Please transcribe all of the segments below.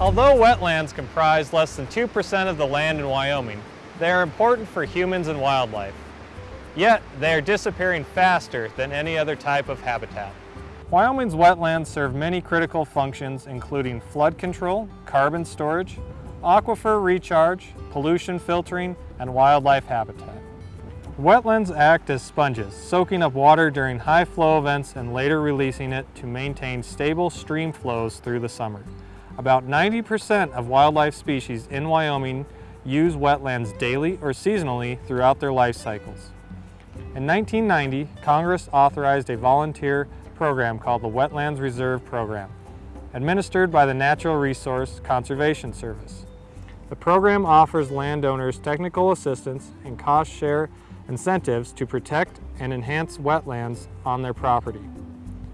Although wetlands comprise less than 2% of the land in Wyoming, they are important for humans and wildlife. Yet, they are disappearing faster than any other type of habitat. Wyoming's wetlands serve many critical functions including flood control, carbon storage, aquifer recharge, pollution filtering, and wildlife habitat. Wetlands act as sponges, soaking up water during high flow events and later releasing it to maintain stable stream flows through the summer. About 90% of wildlife species in Wyoming use wetlands daily or seasonally throughout their life cycles. In 1990, Congress authorized a volunteer program called the Wetlands Reserve Program, administered by the Natural Resource Conservation Service. The program offers landowners technical assistance and cost share incentives to protect and enhance wetlands on their property.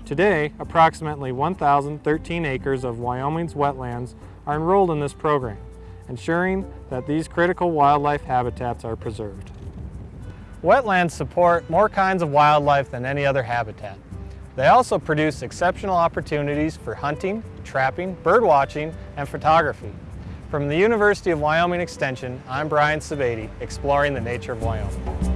Today, approximately 1,013 acres of Wyoming's wetlands are enrolled in this program, ensuring that these critical wildlife habitats are preserved. Wetlands support more kinds of wildlife than any other habitat. They also produce exceptional opportunities for hunting, trapping, birdwatching, and photography. From the University of Wyoming Extension, I'm Brian Sebade, exploring the nature of Wyoming.